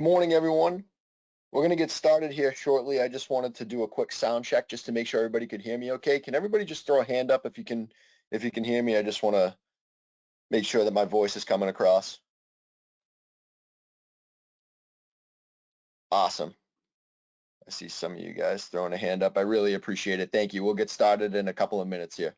Morning, everyone. We're going to get started here shortly. I just wanted to do a quick sound check just to make sure everybody could hear me okay. Can everybody just throw a hand up if you can if you can hear me? I just want to make sure that my voice is coming across. Awesome. I see some of you guys throwing a hand up. I really appreciate it. Thank you. We'll get started in a couple of minutes here.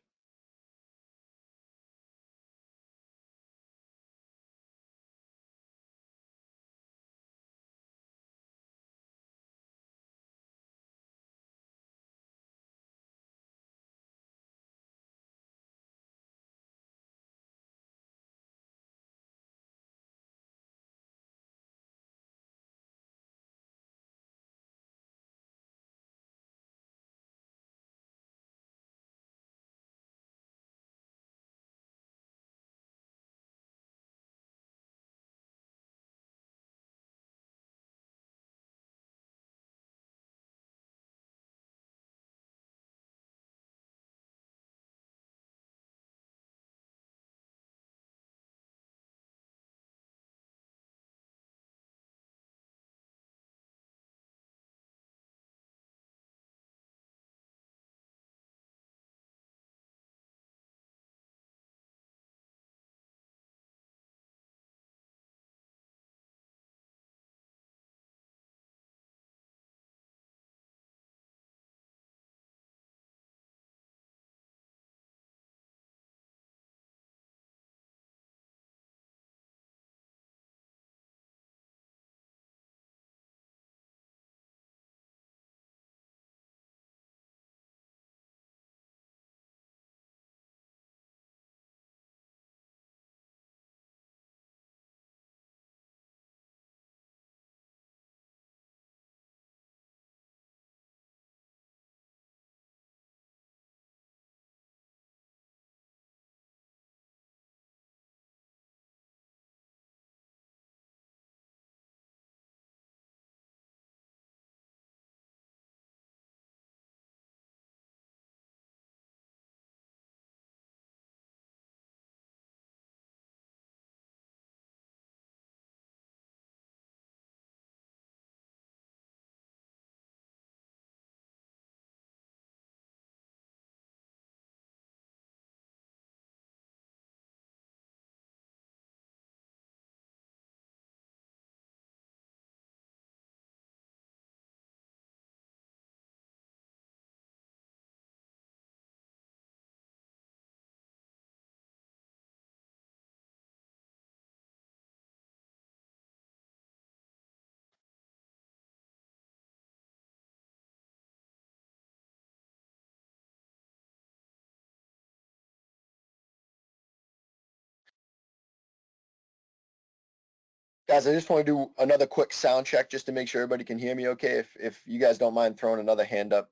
Guys, I just want to do another quick sound check just to make sure everybody can hear me okay. If, if you guys don't mind throwing another hand up,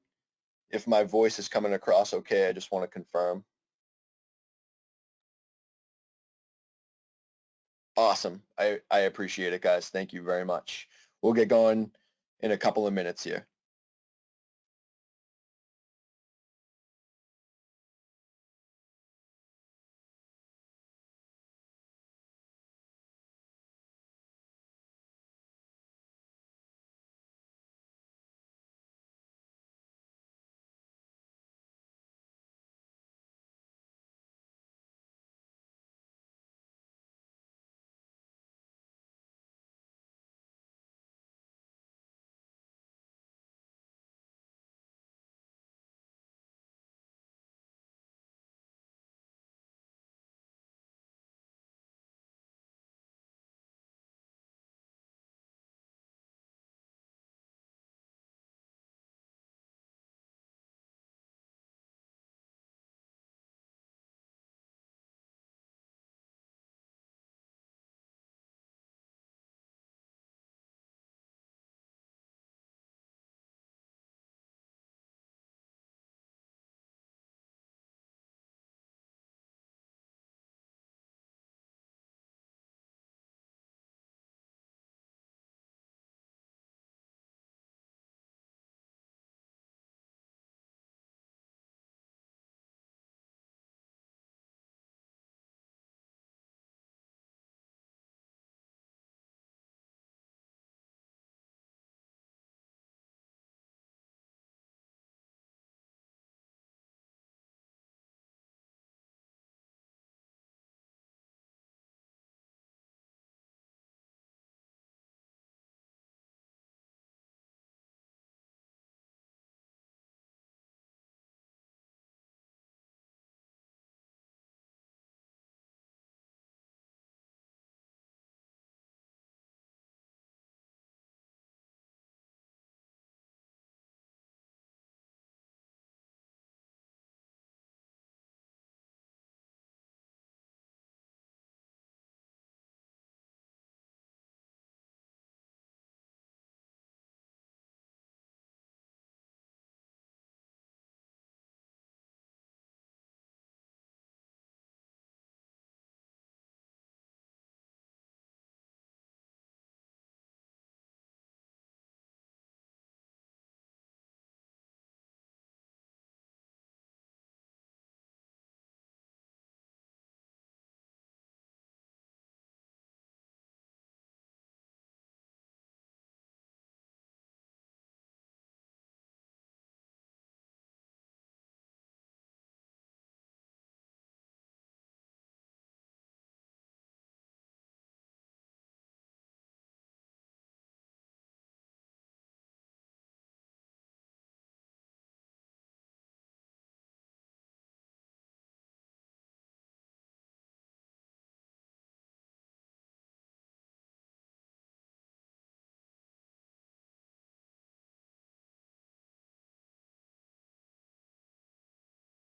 if my voice is coming across okay, I just want to confirm. Awesome. I, I appreciate it, guys. Thank you very much. We'll get going in a couple of minutes here.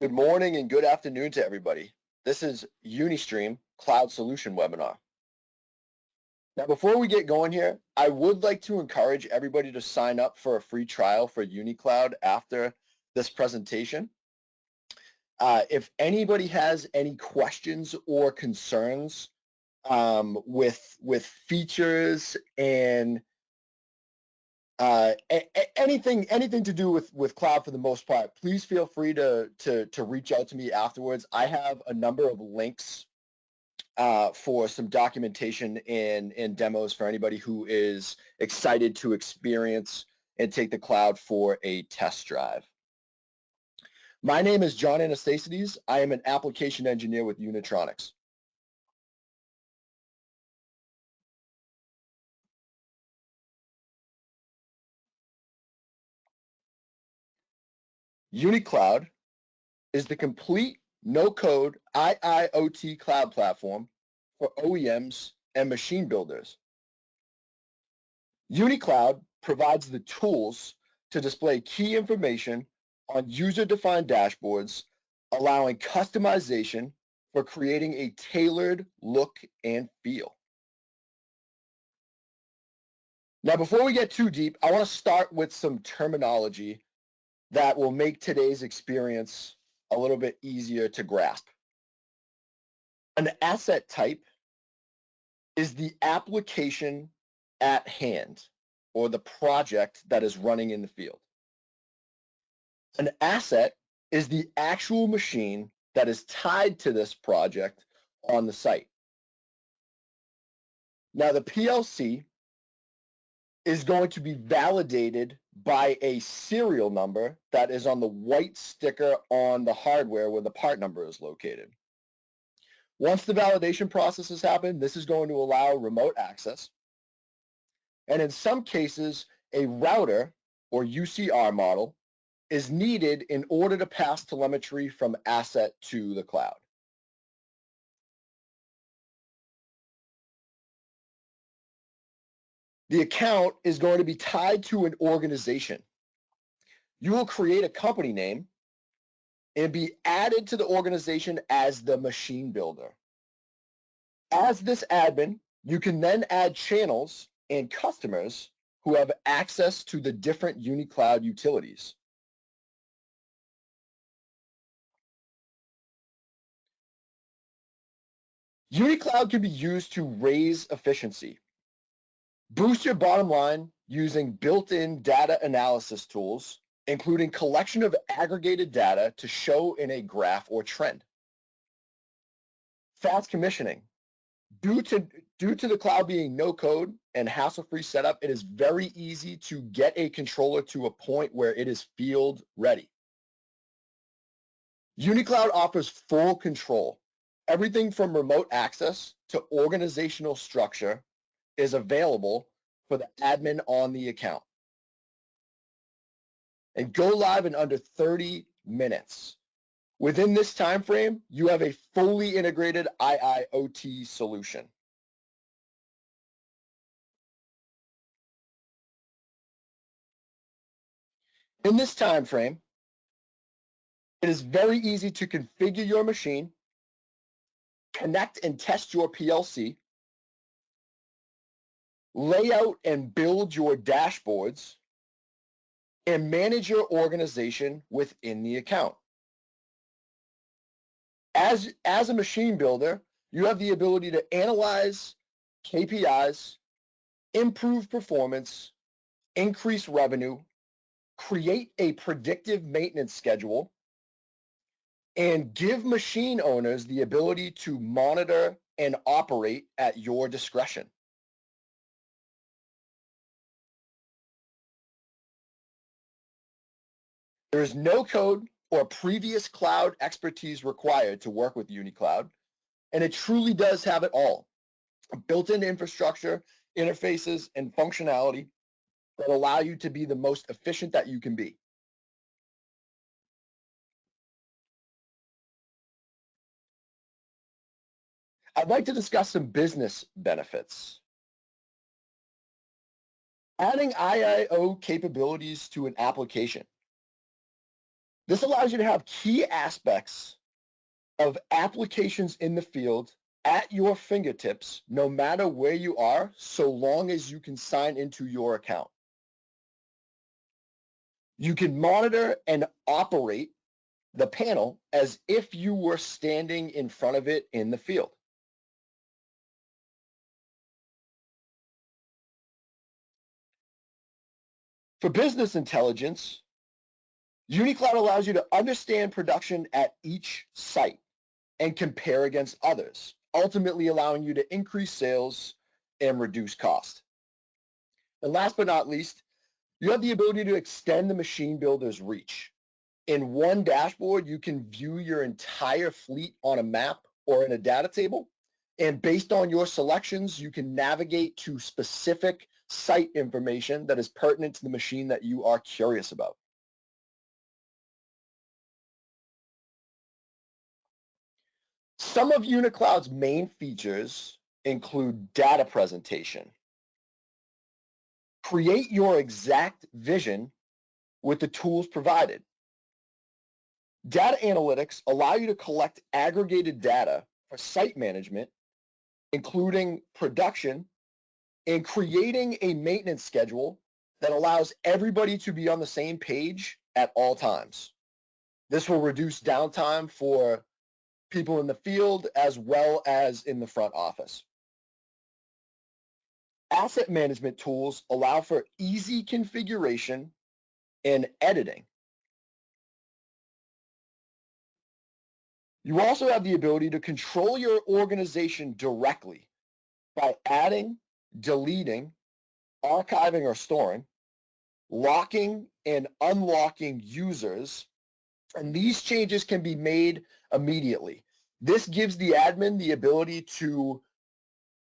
Good morning and good afternoon to everybody. This is Unistream Cloud Solution Webinar. Now, before we get going here, I would like to encourage everybody to sign up for a free trial for UniCloud after this presentation. Uh, if anybody has any questions or concerns um, with with features and uh, anything anything to do with with cloud for the most part, please feel free to to to reach out to me afterwards. I have a number of links uh, for some documentation and and demos for anybody who is excited to experience and take the cloud for a test drive. My name is John Anastasides. I am an application engineer with Unitronics. UniCloud is the complete no-code IIoT cloud platform for OEMs and machine builders. UniCloud provides the tools to display key information on user-defined dashboards, allowing customization for creating a tailored look and feel. Now, before we get too deep, I want to start with some terminology that will make today's experience a little bit easier to grasp. An asset type is the application at hand or the project that is running in the field. An asset is the actual machine that is tied to this project on the site. Now the PLC is going to be validated by a serial number that is on the white sticker on the hardware where the part number is located. Once the validation process has happened, this is going to allow remote access. And in some cases, a router or UCR model is needed in order to pass telemetry from asset to the cloud. The account is going to be tied to an organization. You will create a company name and be added to the organization as the machine builder. As this admin, you can then add channels and customers who have access to the different UniCloud utilities. UniCloud can be used to raise efficiency. Boost your bottom line using built-in data analysis tools, including collection of aggregated data to show in a graph or trend. Fast commissioning. Due to, due to the cloud being no code and hassle-free setup, it is very easy to get a controller to a point where it is field ready. UniCloud offers full control. Everything from remote access to organizational structure is available for the admin on the account. And go live in under 30 minutes. Within this time frame, you have a fully integrated IIoT solution. In this time frame, it is very easy to configure your machine, connect and test your PLC, lay out and build your dashboards, and manage your organization within the account. As, as a machine builder, you have the ability to analyze KPIs, improve performance, increase revenue, create a predictive maintenance schedule, and give machine owners the ability to monitor and operate at your discretion. There is no code or previous cloud expertise required to work with UniCloud, and it truly does have it all. Built-in infrastructure, interfaces, and functionality that allow you to be the most efficient that you can be. I'd like to discuss some business benefits. Adding IIO capabilities to an application This allows you to have key aspects of applications in the field at your fingertips, no matter where you are, so long as you can sign into your account. You can monitor and operate the panel as if you were standing in front of it in the field. For business intelligence, UniCloud allows you to understand production at each site and compare against others, ultimately allowing you to increase sales and reduce cost. And last but not least, you have the ability to extend the machine builder's reach. In one dashboard, you can view your entire fleet on a map or in a data table. And based on your selections, you can navigate to specific site information that is pertinent to the machine that you are curious about. Some of UniCloud's main features include data presentation. Create your exact vision with the tools provided. Data analytics allow you to collect aggregated data for site management, including production, and creating a maintenance schedule that allows everybody to be on the same page at all times. This will reduce downtime for people in the field as well as in the front office. Asset management tools allow for easy configuration and editing. You also have the ability to control your organization directly by adding, deleting, archiving or storing, locking and unlocking users, and these changes can be made immediately. This gives the admin the ability to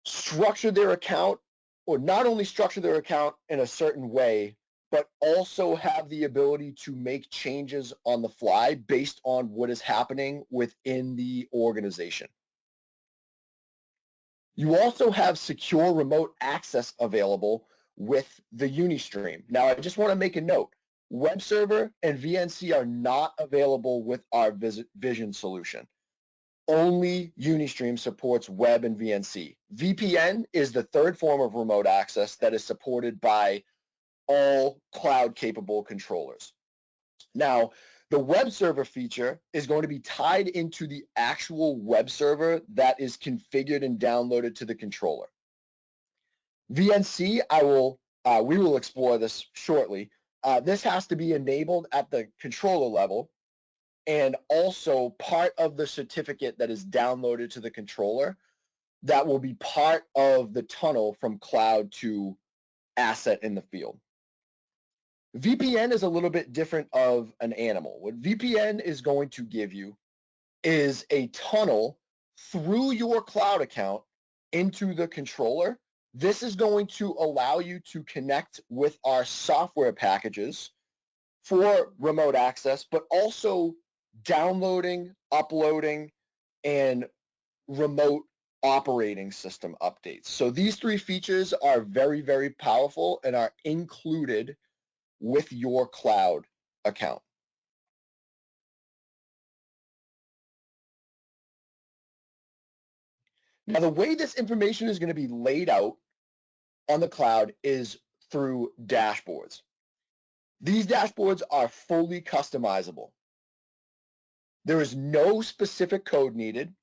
structure their account or not only structure their account in a certain way, but also have the ability to make changes on the fly based on what is happening within the organization. You also have secure remote access available with the Unistream. Now, I just want to make a note. Web server and VNC are not available with our Vision solution. Only Unistream supports web and VNC. VPN is the third form of remote access that is supported by all cloud capable controllers. Now, the web server feature is going to be tied into the actual web server that is configured and downloaded to the controller. VNC, I will, uh, we will explore this shortly. Uh, this has to be enabled at the controller level and also part of the certificate that is downloaded to the controller that will be part of the tunnel from cloud to asset in the field. VPN is a little bit different of an animal. What VPN is going to give you is a tunnel through your cloud account into the controller. This is going to allow you to connect with our software packages for remote access, but also downloading, uploading, and remote operating system updates. So these three features are very, very powerful and are included with your cloud account. Now, the way this information is going to be laid out on the cloud is through dashboards. These dashboards are fully customizable. There is no specific code needed.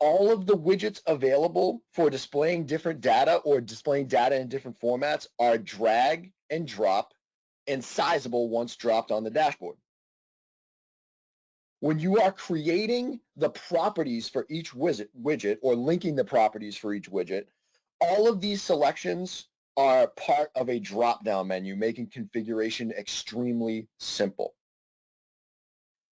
All of the widgets available for displaying different data or displaying data in different formats are drag and drop and sizable once dropped on the dashboard. When you are creating the properties for each widget or linking the properties for each widget, all of these selections are part of a drop-down menu, making configuration extremely simple.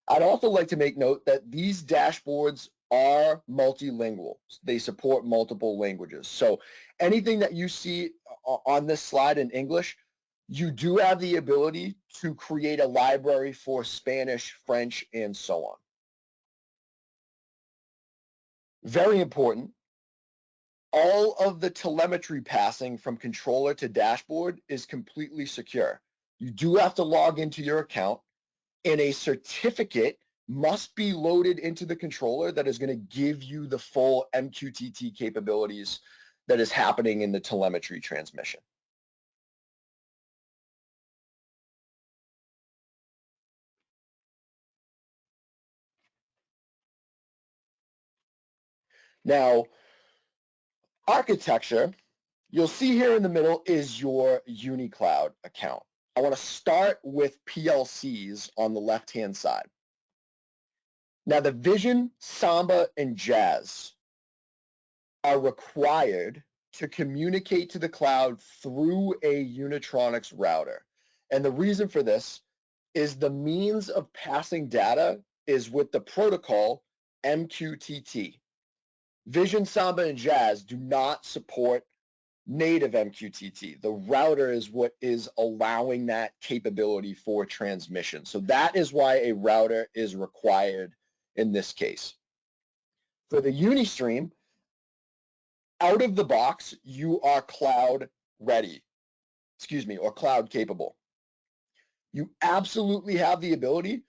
I'd also like to make note that these dashboards are multilingual. They support multiple languages. So anything that you see on this slide in English, you do have the ability to create a library for Spanish, French, and so on. Very important, all of the telemetry passing from controller to dashboard is completely secure. You do have to log into your account and a certificate must be loaded into the controller that is going to give you the full MQTT capabilities that is happening in the telemetry transmission. Now, architecture, you'll see here in the middle is your UniCloud account. I want to start with PLCs on the left-hand side. Now, the Vision, Samba, and Jazz are required to communicate to the cloud through a Unitronics router. And the reason for this is the means of passing data is with the protocol MQTT. Vision, Samba, and Jazz do not support native MQTT. The router is what is allowing that capability for transmission. So that is why a router is required in this case. For the Unistream, out of the box, you are cloud ready, excuse me, or cloud capable. You absolutely have the ability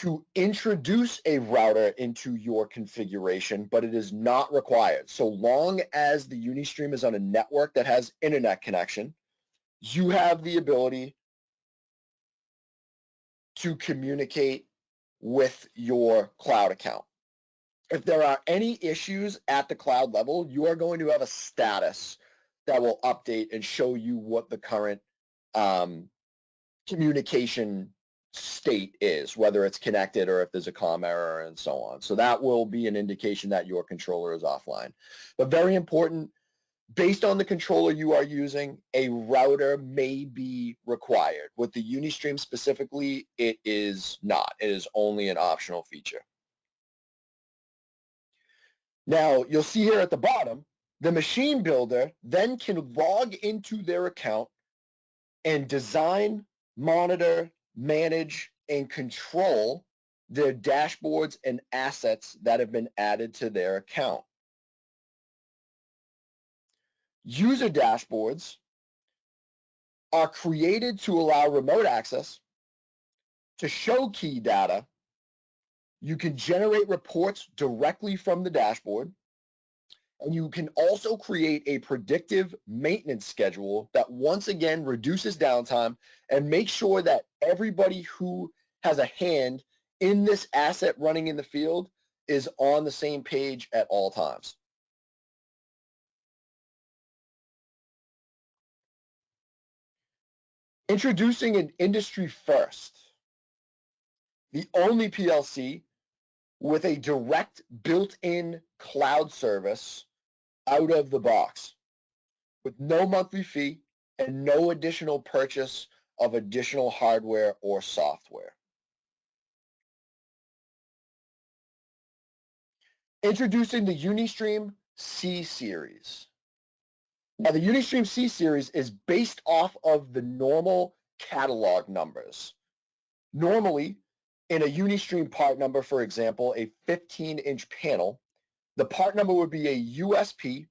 to introduce a router into your configuration, but it is not required. So long as the Unistream is on a network that has internet connection, you have the ability to communicate with your cloud account. If there are any issues at the cloud level, you are going to have a status that will update and show you what the current um, communication state is, whether it's connected or if there's a COM error and so on. So that will be an indication that your controller is offline. But very important, based on the controller you are using, a router may be required. With the Unistream specifically, it is not. It is only an optional feature. Now, you'll see here at the bottom, the machine builder then can log into their account and design, monitor, manage, and control their dashboards and assets that have been added to their account. User dashboards are created to allow remote access to show key data. You can generate reports directly from the dashboard. And you can also create a predictive maintenance schedule that once again reduces downtime and makes sure that everybody who has a hand in this asset running in the field is on the same page at all times. Introducing an industry first, the only PLC with a direct built-in cloud service out of the box with no monthly fee and no additional purchase of additional hardware or software. Introducing the Unistream C series. Now the Unistream C series is based off of the normal catalog numbers. Normally, in a Unistream part number, for example, a 15 inch panel, the part number would be a USP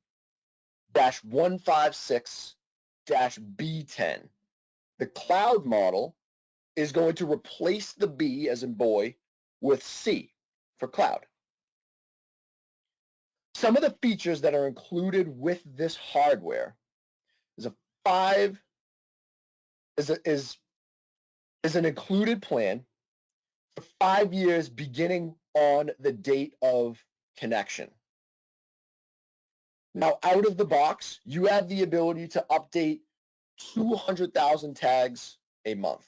dash 156 dash B10. The cloud model is going to replace the B as in boy with C for cloud. Some of the features that are included with this hardware is a five is a, is is an included plan five years beginning on the date of connection. Now, out of the box, you have the ability to update 200,000 tags a month.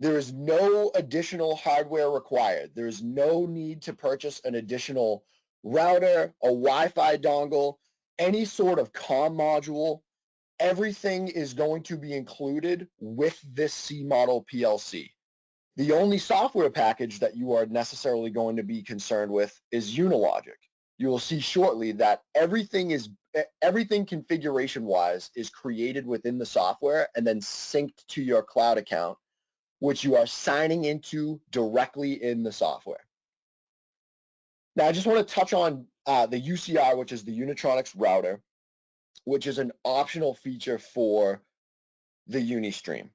There is no additional hardware required. There is no need to purchase an additional router, a Wi-Fi dongle, any sort of COM module. Everything is going to be included with this C model PLC. The only software package that you are necessarily going to be concerned with is Unilogic. You will see shortly that everything is everything configuration wise is created within the software and then synced to your cloud account, which you are signing into directly in the software. Now, I just want to touch on uh, the UCR, which is the Unitronics router, which is an optional feature for the Unistream.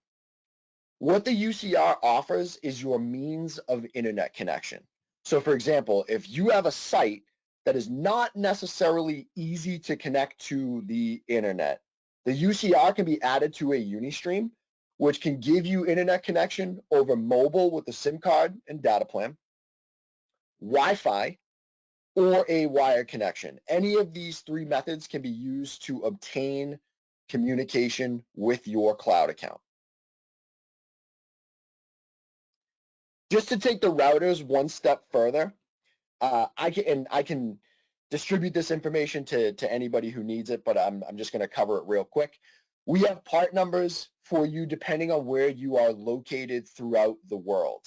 What the UCR offers is your means of internet connection. So for example, if you have a site that is not necessarily easy to connect to the internet, the UCR can be added to a Unistream, which can give you internet connection over mobile with a SIM card and data plan, Wi-Fi, or a wire connection. Any of these three methods can be used to obtain communication with your cloud account. Just to take the routers one step further, uh, I can and I can distribute this information to, to anybody who needs it, but I'm, I'm just going to cover it real quick. We have part numbers for you depending on where you are located throughout the world.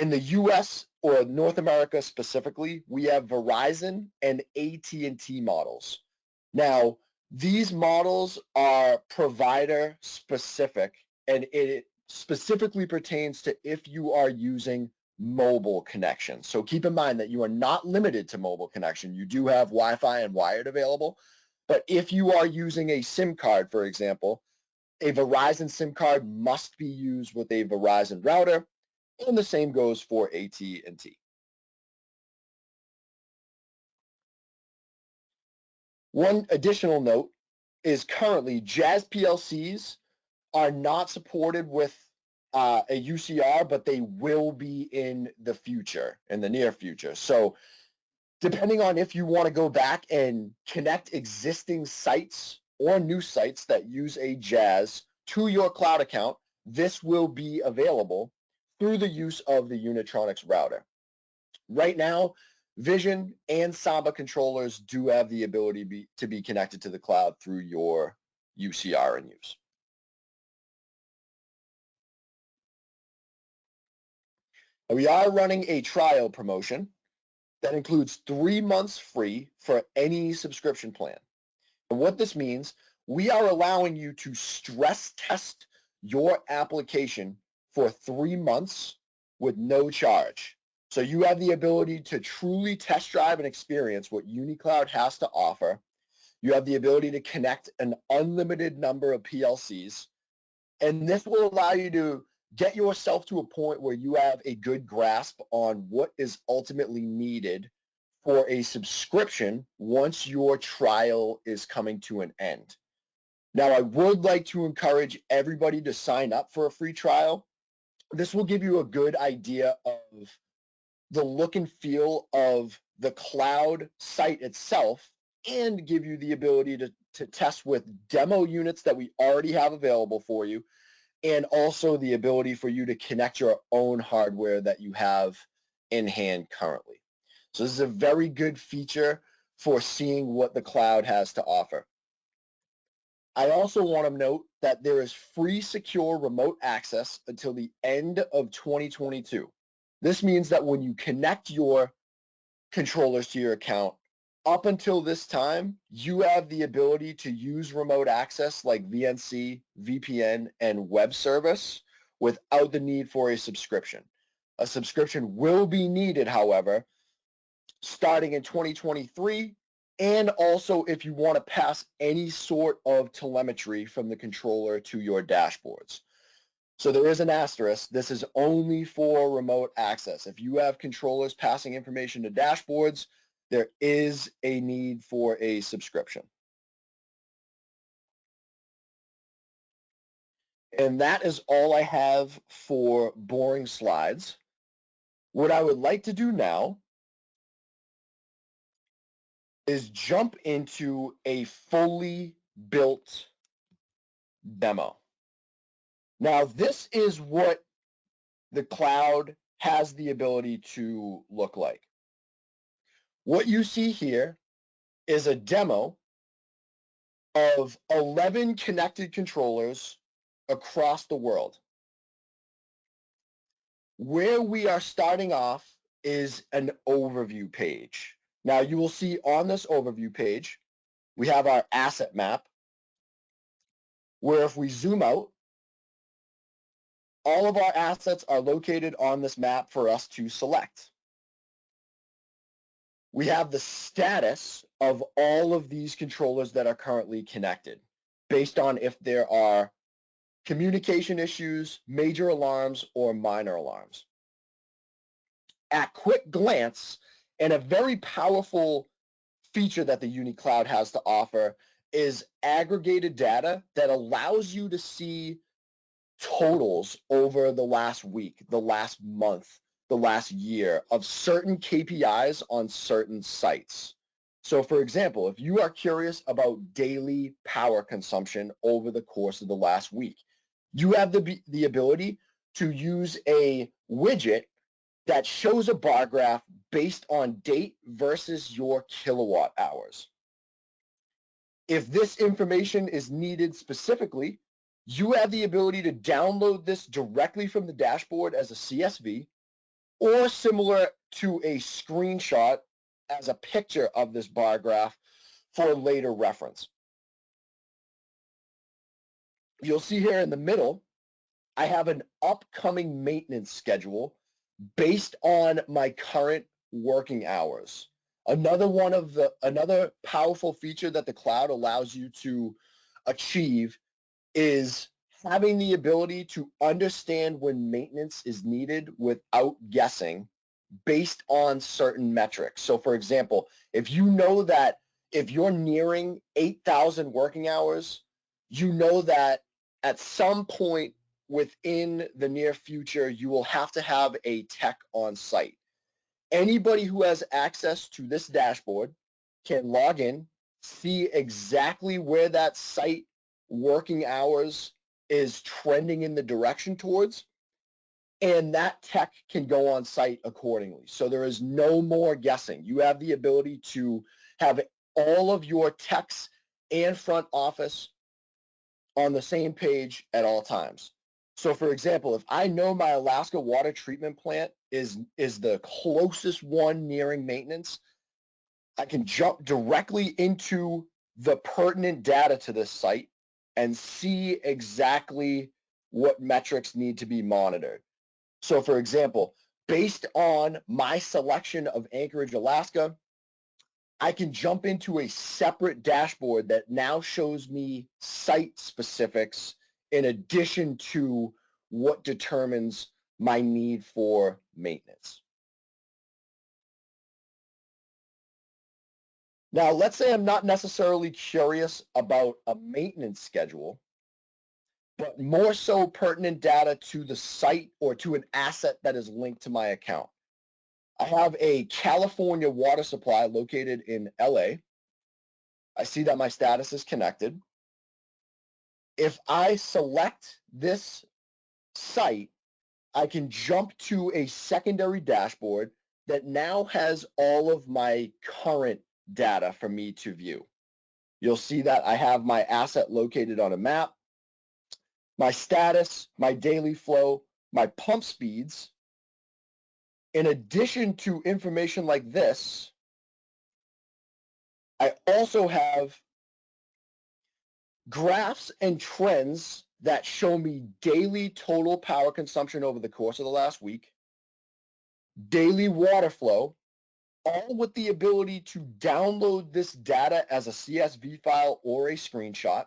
In the US or North America specifically, we have Verizon and AT&T models. Now, these models are provider specific and it specifically pertains to if you are using mobile connection. So keep in mind that you are not limited to mobile connection. You do have Wi-Fi and wired available, but if you are using a SIM card, for example, a Verizon SIM card must be used with a Verizon router, and the same goes for AT&T. One additional note is currently Jazz PLCs are not supported with uh, a UCR, but they will be in the future, in the near future. So depending on if you want to go back and connect existing sites or new sites that use a Jazz to your cloud account, this will be available through the use of the Unitronics router. Right now, Vision and Samba controllers do have the ability be, to be connected to the cloud through your UCR and use. We are running a trial promotion that includes three months free for any subscription plan. And what this means, we are allowing you to stress test your application for three months with no charge. So you have the ability to truly test drive and experience what UniCloud has to offer. You have the ability to connect an unlimited number of PLCs. And this will allow you to get yourself to a point where you have a good grasp on what is ultimately needed for a subscription once your trial is coming to an end. Now, I would like to encourage everybody to sign up for a free trial. This will give you a good idea of the look and feel of the cloud site itself and give you the ability to, to test with demo units that we already have available for you and also the ability for you to connect your own hardware that you have in hand currently. So this is a very good feature for seeing what the cloud has to offer. I also want to note that there is free secure remote access until the end of 2022. This means that when you connect your controllers to your account, up until this time, you have the ability to use remote access like VNC, VPN, and web service without the need for a subscription. A subscription will be needed, however, starting in 2023, and also if you want to pass any sort of telemetry from the controller to your dashboards. So there is an asterisk. This is only for remote access. If you have controllers passing information to dashboards, there is a need for a subscription. And that is all I have for boring slides. What I would like to do now is jump into a fully built demo. Now, this is what the cloud has the ability to look like. What you see here is a demo of 11 connected controllers across the world. Where we are starting off is an overview page. Now you will see on this overview page, we have our asset map, where if we zoom out, all of our assets are located on this map for us to select we have the status of all of these controllers that are currently connected based on if there are communication issues, major alarms, or minor alarms. At quick glance, and a very powerful feature that the UniCloud has to offer is aggregated data that allows you to see totals over the last week, the last month, the last year of certain KPIs on certain sites. So for example, if you are curious about daily power consumption over the course of the last week, you have the, the ability to use a widget that shows a bar graph based on date versus your kilowatt hours. If this information is needed specifically, you have the ability to download this directly from the dashboard as a CSV or similar to a screenshot as a picture of this bar graph for later reference. You'll see here in the middle, I have an upcoming maintenance schedule based on my current working hours. Another one of the, another powerful feature that the cloud allows you to achieve is having the ability to understand when maintenance is needed without guessing based on certain metrics. So for example, if you know that if you're nearing 8,000 working hours, you know that at some point within the near future, you will have to have a tech on site. Anybody who has access to this dashboard can log in, see exactly where that site working hours is trending in the direction towards, and that tech can go on site accordingly. So there is no more guessing. You have the ability to have all of your techs and front office on the same page at all times. So for example, if I know my Alaska water treatment plant is, is the closest one nearing maintenance, I can jump directly into the pertinent data to this site and see exactly what metrics need to be monitored. So for example, based on my selection of Anchorage, Alaska, I can jump into a separate dashboard that now shows me site specifics in addition to what determines my need for maintenance. Now, let's say I'm not necessarily curious about a maintenance schedule, but more so pertinent data to the site or to an asset that is linked to my account. I have a California water supply located in LA. I see that my status is connected if I select this site, I can jump to a secondary dashboard that now has all of my current data for me to view. You'll see that I have my asset located on a map, my status, my daily flow, my pump speeds. In addition to information like this, I also have graphs and trends that show me daily total power consumption over the course of the last week, daily water flow, all with the ability to download this data as a CSV file or a screenshot.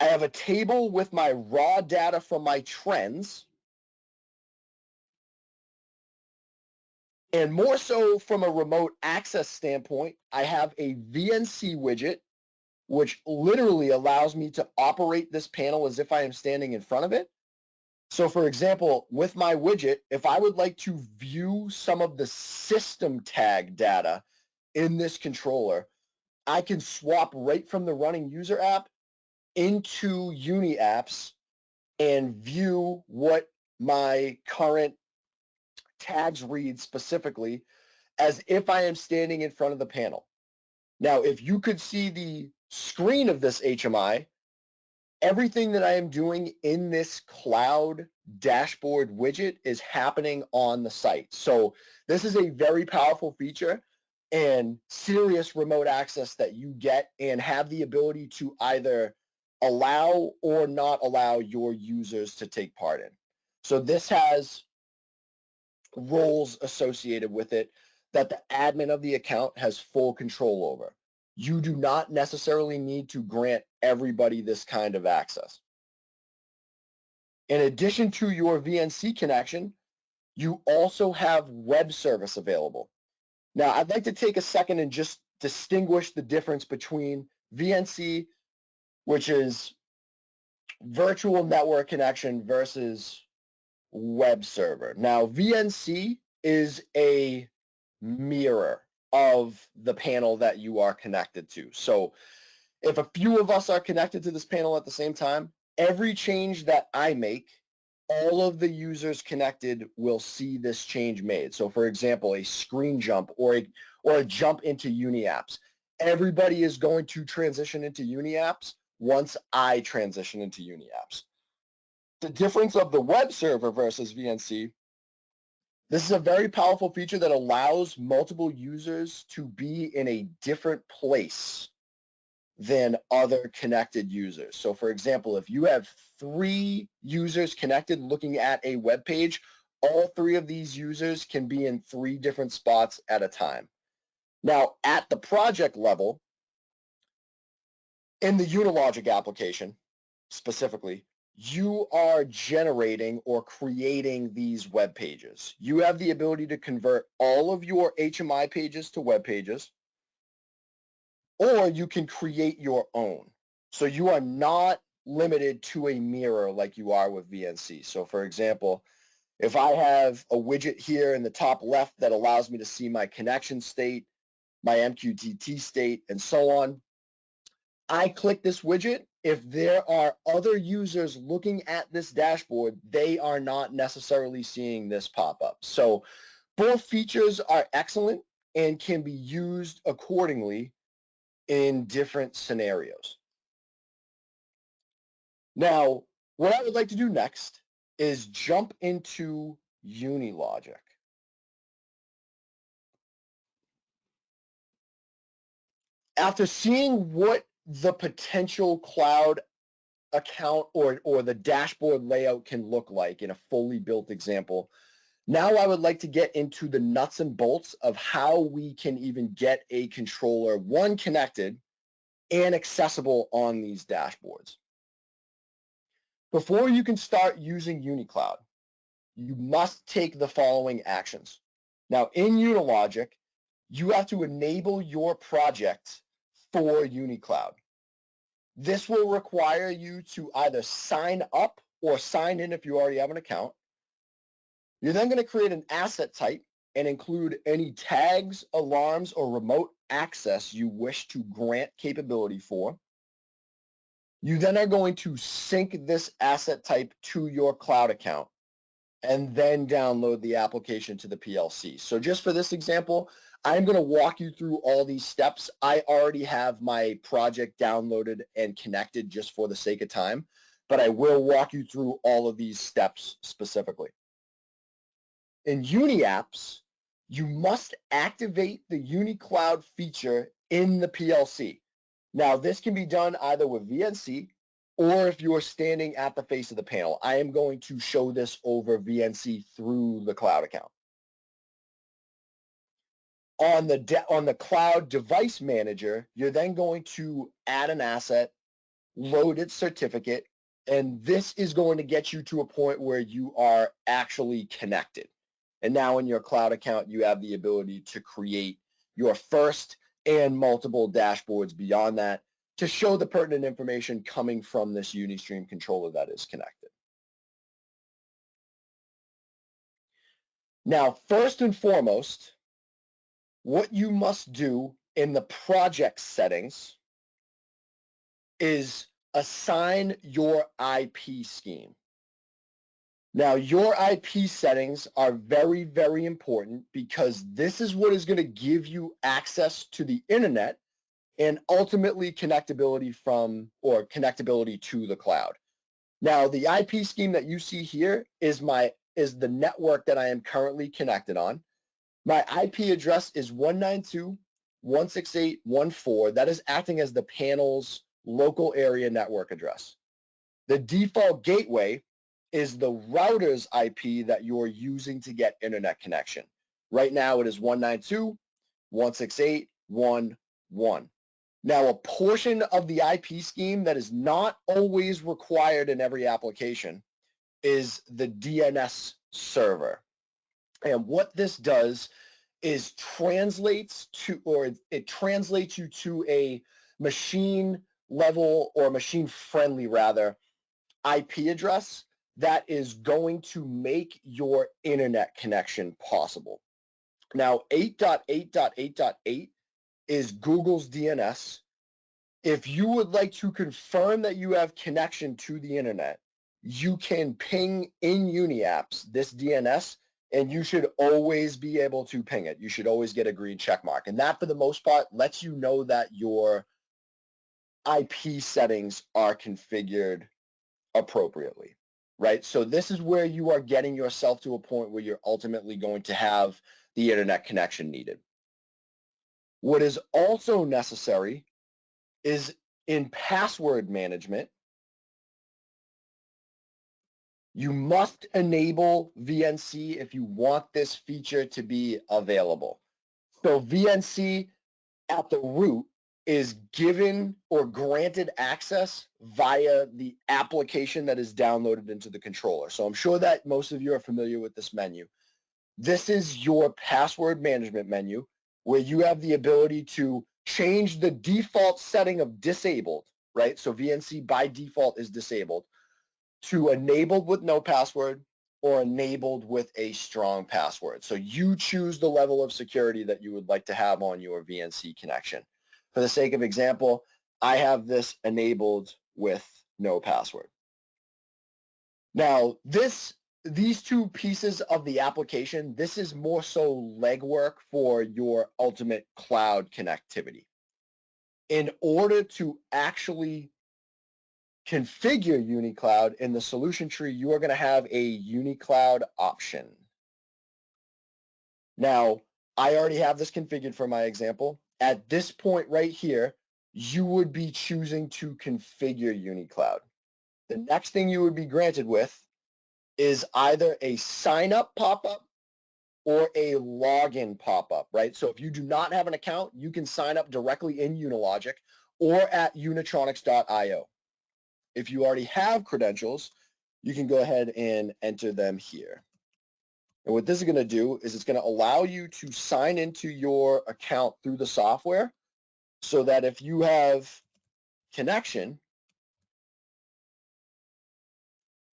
I have a table with my raw data from my trends. And more so from a remote access standpoint, I have a VNC widget which literally allows me to operate this panel as if I am standing in front of it. So for example, with my widget, if I would like to view some of the system tag data in this controller, I can swap right from the running user app into Uni apps and view what my current tags read specifically as if I am standing in front of the panel. Now, if you could see the screen of this HMI, everything that I am doing in this cloud dashboard widget is happening on the site. So this is a very powerful feature and serious remote access that you get and have the ability to either allow or not allow your users to take part in. So this has roles associated with it that the admin of the account has full control over. You do not necessarily need to grant everybody this kind of access. In addition to your VNC connection, you also have web service available. Now, I'd like to take a second and just distinguish the difference between VNC, which is virtual network connection versus web server. Now, VNC is a mirror of the panel that you are connected to. So if a few of us are connected to this panel at the same time, every change that I make, all of the users connected will see this change made. So for example, a screen jump or a, or a jump into UniApps. Everybody is going to transition into UniApps once I transition into UniApps. The difference of the web server versus VNC, this is a very powerful feature that allows multiple users to be in a different place than other connected users. So for example, if you have three users connected looking at a web page, all three of these users can be in three different spots at a time. Now, at the project level, in the Unilogic application specifically, you are generating or creating these web pages. You have the ability to convert all of your HMI pages to web pages or you can create your own. So you are not limited to a mirror like you are with VNC. So for example, if I have a widget here in the top left that allows me to see my connection state, my MQTT state, and so on, I click this widget. If there are other users looking at this dashboard, they are not necessarily seeing this pop up. So both features are excellent and can be used accordingly in different scenarios. Now, what I would like to do next is jump into Unilogic. After seeing what the potential cloud account or, or the dashboard layout can look like in a fully built example, now I would like to get into the nuts and bolts of how we can even get a controller, one connected and accessible on these dashboards. Before you can start using UniCloud, you must take the following actions. Now in Unilogic, you have to enable your project for UniCloud. This will require you to either sign up or sign in if you already have an account you're then going to create an asset type and include any tags, alarms, or remote access you wish to grant capability for. You then are going to sync this asset type to your cloud account and then download the application to the PLC. So just for this example, I'm going to walk you through all these steps. I already have my project downloaded and connected just for the sake of time, but I will walk you through all of these steps specifically. In UniApps, you must activate the UniCloud feature in the PLC. Now, this can be done either with VNC or if you're standing at the face of the panel. I am going to show this over VNC through the cloud account. On the, on the cloud device manager, you're then going to add an asset, load its certificate, and this is going to get you to a point where you are actually connected. And now in your cloud account, you have the ability to create your first and multiple dashboards beyond that to show the pertinent information coming from this Unistream controller that is connected. Now, first and foremost, what you must do in the project settings is assign your IP scheme. Now, your IP settings are very, very important because this is what is going to give you access to the internet and ultimately connectability from or connectability to the cloud. Now, the IP scheme that you see here is my is the network that I am currently connected on. My IP address is 192.168.1.4. That is acting as the panel's local area network address. The default gateway is the router's IP that you're using to get internet connection. Right now it is 192.168.1.1. Now, a portion of the IP scheme that is not always required in every application is the DNS server. And what this does is translates to, or it translates you to a machine level or machine friendly rather IP address that is going to make your internet connection possible. Now 8.8.8.8 is Google's DNS. If you would like to confirm that you have connection to the internet, you can ping in Uniapps this DNS and you should always be able to ping it. You should always get a green check mark. And that for the most part lets you know that your IP settings are configured appropriately, right? So this is where you are getting yourself to a point where you're ultimately going to have the internet connection needed. What is also necessary is in password management, you must enable VNC if you want this feature to be available. So VNC at the root is given or granted access via the application that is downloaded into the controller. So I'm sure that most of you are familiar with this menu. This is your password management menu where you have the ability to change the default setting of disabled, right? So VNC by default is disabled to enabled with no password or enabled with a strong password. So you choose the level of security that you would like to have on your VNC connection. For the sake of example, I have this enabled with no password. Now, this these two pieces of the application, this is more so legwork for your ultimate cloud connectivity. In order to actually configure UniCloud in the solution tree, you are going to have a UniCloud option. Now, I already have this configured for my example. At this point right here, you would be choosing to configure UniCloud. The next thing you would be granted with is either a sign up pop-up or a login pop-up, right? So if you do not have an account, you can sign up directly in Unilogic or at unitronics.io. If you already have credentials, you can go ahead and enter them here. And what this is going to do is it's going to allow you to sign into your account through the software so that if you have connection,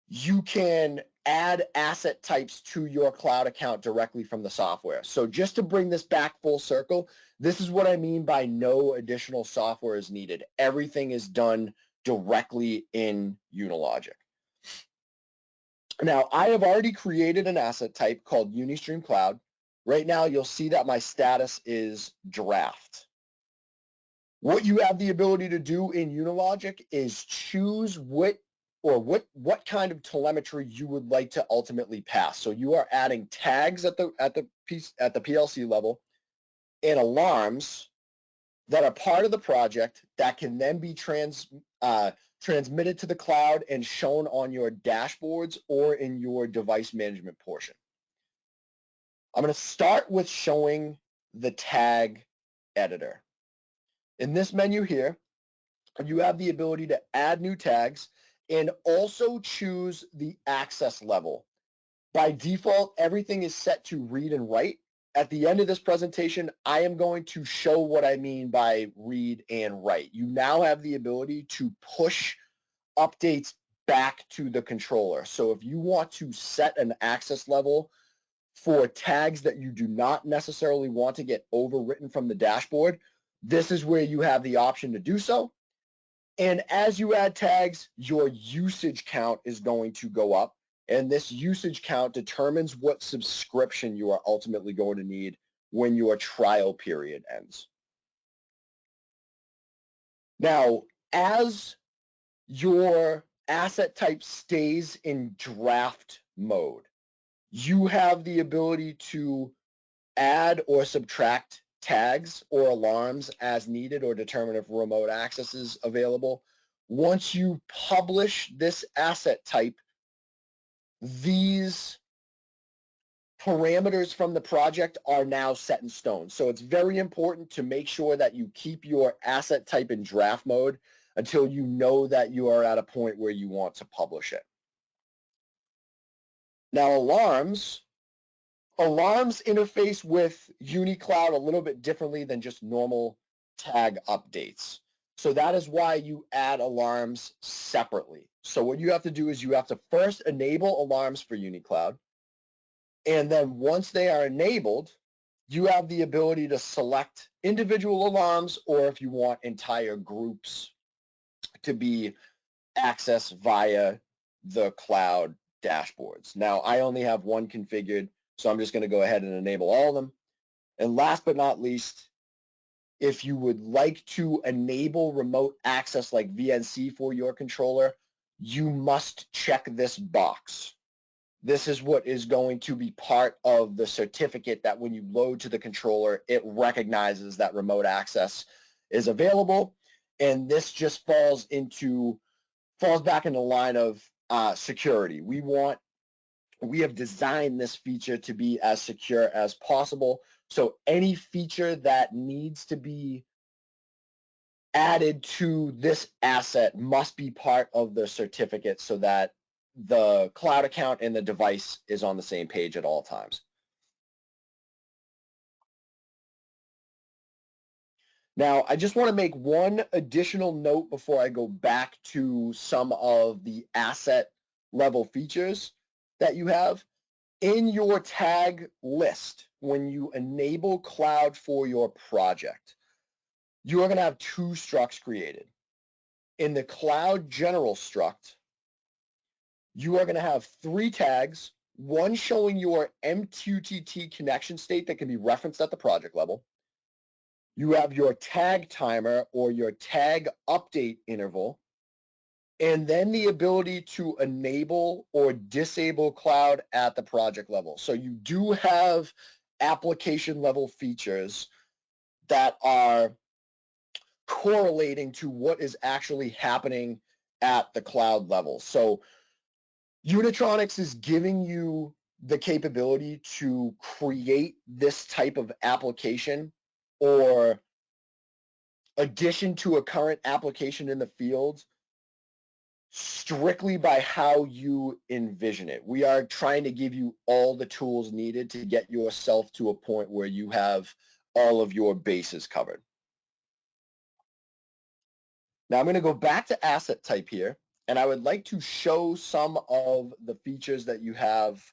you can add asset types to your cloud account directly from the software. So just to bring this back full circle, this is what I mean by no additional software is needed. Everything is done directly in Unilogic. Now, I have already created an asset type called Unistream Cloud. Right now, you'll see that my status is draft. What you have the ability to do in Unilogic is choose what or what what kind of telemetry you would like to ultimately pass. So you are adding tags at the at the piece at the PLC level and alarms that are part of the project that can then be trans uh, transmitted to the cloud and shown on your dashboards or in your device management portion. I'm going to start with showing the tag editor. In this menu here, you have the ability to add new tags and also choose the access level. By default, everything is set to read and write. At the end of this presentation, I am going to show what I mean by read and write. You now have the ability to push updates back to the controller. So if you want to set an access level for tags that you do not necessarily want to get overwritten from the dashboard, this is where you have the option to do so. And as you add tags, your usage count is going to go up. And this usage count determines what subscription you are ultimately going to need when your trial period ends. Now, as your asset type stays in draft mode, you have the ability to add or subtract tags or alarms as needed or determine if remote access is available. Once you publish this asset type, these parameters from the project are now set in stone. So it's very important to make sure that you keep your asset type in draft mode until you know that you are at a point where you want to publish it. Now alarms, alarms interface with UniCloud a little bit differently than just normal tag updates. So that is why you add alarms separately. So what you have to do is you have to first enable alarms for UniCloud. And then once they are enabled, you have the ability to select individual alarms or if you want entire groups to be accessed via the cloud dashboards. Now, I only have one configured, so I'm just going to go ahead and enable all of them. And last but not least, if you would like to enable remote access like VNC for your controller, you must check this box. This is what is going to be part of the certificate that when you load to the controller, it recognizes that remote access is available. And this just falls into, falls back in the line of uh, security. We want, we have designed this feature to be as secure as possible. So any feature that needs to be added to this asset must be part of the certificate so that the cloud account and the device is on the same page at all times. Now, I just want to make one additional note before I go back to some of the asset level features that you have. In your tag list, when you enable cloud for your project, you are going to have two structs created. In the cloud general struct, you are going to have three tags, one showing your MQTT connection state that can be referenced at the project level. You have your tag timer or your tag update interval, and then the ability to enable or disable cloud at the project level. So you do have application level features that are correlating to what is actually happening at the cloud level. So Unitronics is giving you the capability to create this type of application or addition to a current application in the field strictly by how you envision it. We are trying to give you all the tools needed to get yourself to a point where you have all of your bases covered. Now I'm going to go back to asset type here and I would like to show some of the features that you have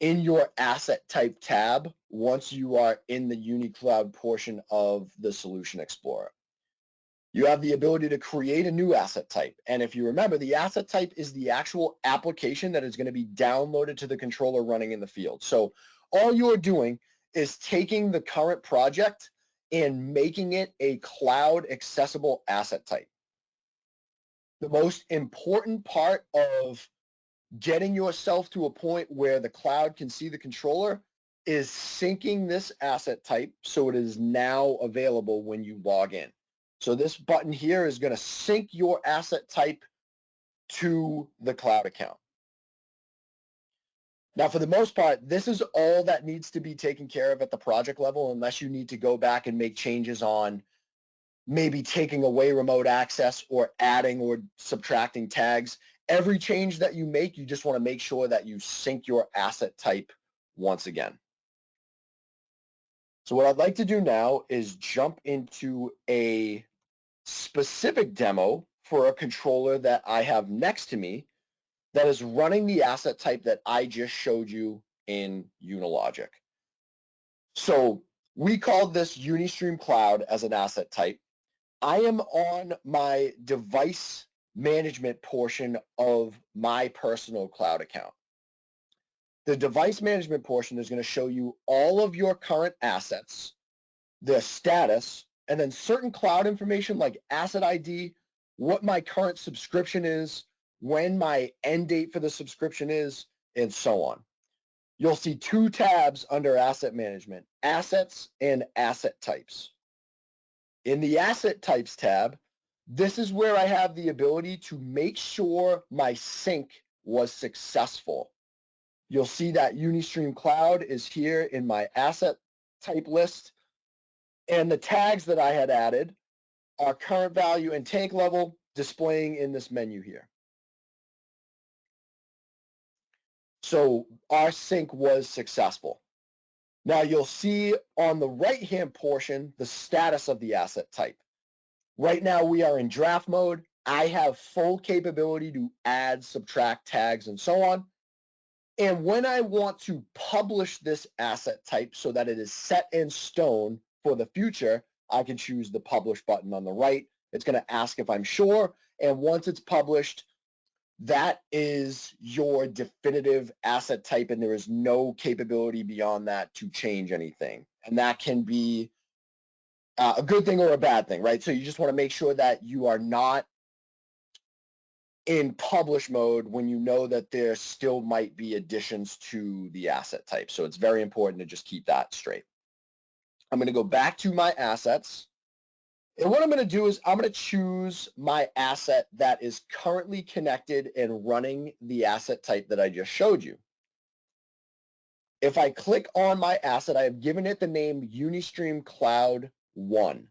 in your asset type tab once you are in the UniCloud portion of the Solution Explorer. You have the ability to create a new asset type. And if you remember, the asset type is the actual application that is going to be downloaded to the controller running in the field. So all you're doing is taking the current project and making it a cloud accessible asset type the most important part of getting yourself to a point where the cloud can see the controller is syncing this asset type so it is now available when you log in. So this button here is going to sync your asset type to the cloud account. Now, for the most part, this is all that needs to be taken care of at the project level unless you need to go back and make changes on maybe taking away remote access or adding or subtracting tags. Every change that you make, you just want to make sure that you sync your asset type once again. So what I'd like to do now is jump into a specific demo for a controller that I have next to me that is running the asset type that I just showed you in Unilogic. So we called this Unistream Cloud as an asset type. I am on my device management portion of my personal cloud account. The device management portion is going to show you all of your current assets, the status, and then certain cloud information like asset ID, what my current subscription is, when my end date for the subscription is, and so on. You'll see two tabs under asset management, assets and asset types. In the Asset Types tab, this is where I have the ability to make sure my sync was successful. You'll see that Unistream Cloud is here in my asset type list. And the tags that I had added are current value and tank level displaying in this menu here. So our sync was successful. Now you'll see on the right-hand portion, the status of the asset type. Right now we are in draft mode. I have full capability to add, subtract tags and so on. And when I want to publish this asset type so that it is set in stone for the future, I can choose the publish button on the right. It's going to ask if I'm sure. And once it's published, that is your definitive asset type and there is no capability beyond that to change anything. And that can be uh, a good thing or a bad thing, right? So you just want to make sure that you are not in publish mode when you know that there still might be additions to the asset type. So it's very important to just keep that straight. I'm going to go back to my assets. And what I'm going to do is I'm going to choose my asset that is currently connected and running the asset type that I just showed you. If I click on my asset, I have given it the name Unistream Cloud 1.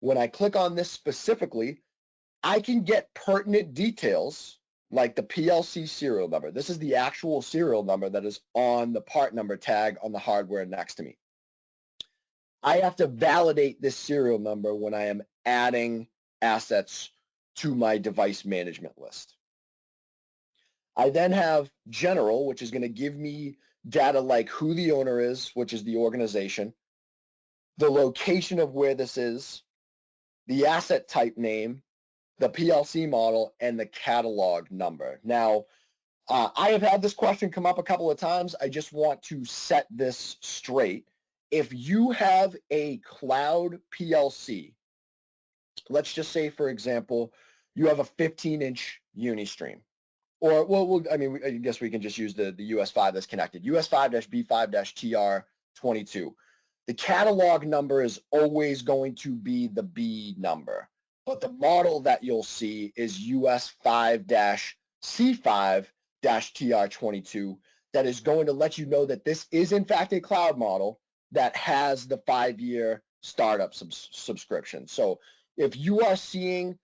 When I click on this specifically, I can get pertinent details like the PLC serial number. This is the actual serial number that is on the part number tag on the hardware next to me. I have to validate this serial number when I am adding assets to my device management list. I then have general, which is going to give me data like who the owner is, which is the organization, the location of where this is, the asset type name, the PLC model, and the catalog number. Now, uh, I have had this question come up a couple of times. I just want to set this straight. If you have a cloud PLC, let's just say, for example, you have a 15-inch Unistream, or well, we'll, I mean, I guess we can just use the, the US5 that's connected, US5-B5-TR22. The catalog number is always going to be the B number. But the model that you'll see is US 5-C5-TR22 that is going to let you know that this is in fact a cloud model that has the five-year startup subs subscription. So if you are seeing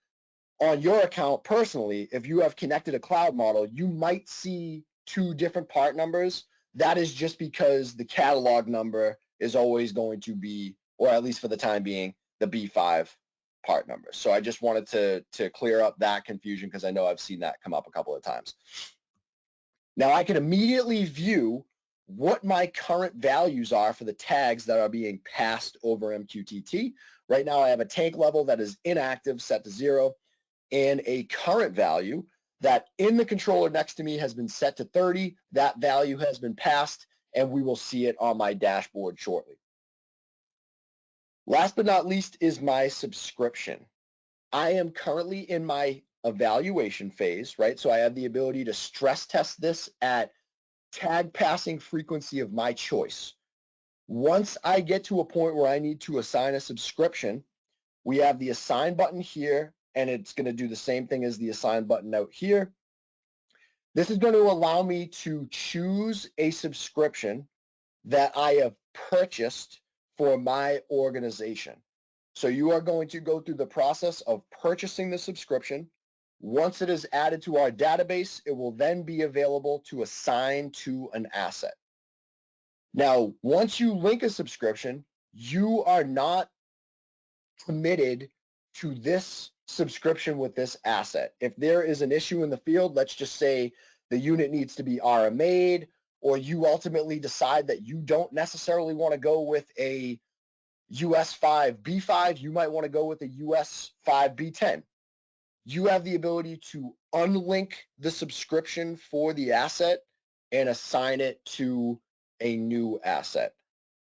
on your account personally, if you have connected a cloud model, you might see two different part numbers. That is just because the catalog number is always going to be, or at least for the time being, the B5 part number. So I just wanted to, to clear up that confusion because I know I've seen that come up a couple of times. Now I can immediately view what my current values are for the tags that are being passed over MQTT. Right now I have a tank level that is inactive set to zero and a current value that in the controller next to me has been set to 30. That value has been passed and we will see it on my dashboard shortly. Last but not least is my subscription. I am currently in my evaluation phase, right? So I have the ability to stress test this at tag passing frequency of my choice. Once I get to a point where I need to assign a subscription, we have the assign button here, and it's going to do the same thing as the assign button out here. This is going to allow me to choose a subscription that I have purchased for my organization. So you are going to go through the process of purchasing the subscription. Once it is added to our database, it will then be available to assign to an asset. Now, once you link a subscription, you are not committed to this subscription with this asset. If there is an issue in the field, let's just say the unit needs to be RMA'd or you ultimately decide that you don't necessarily want to go with a US 5 B5, you might want to go with a US 5 B10. You have the ability to unlink the subscription for the asset and assign it to a new asset.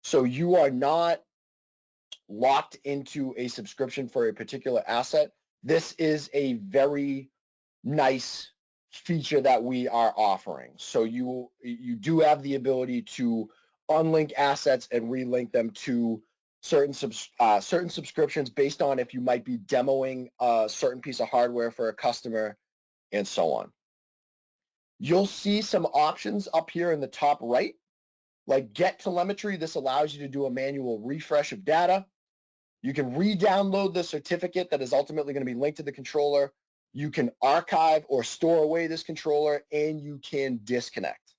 So you are not locked into a subscription for a particular asset. This is a very nice feature that we are offering. So you you do have the ability to unlink assets and relink them to certain subs, uh, certain subscriptions based on if you might be demoing a certain piece of hardware for a customer and so on. You'll see some options up here in the top right, like get telemetry. This allows you to do a manual refresh of data. You can re-download the certificate that is ultimately going to be linked to the controller. You can archive or store away this controller and you can disconnect.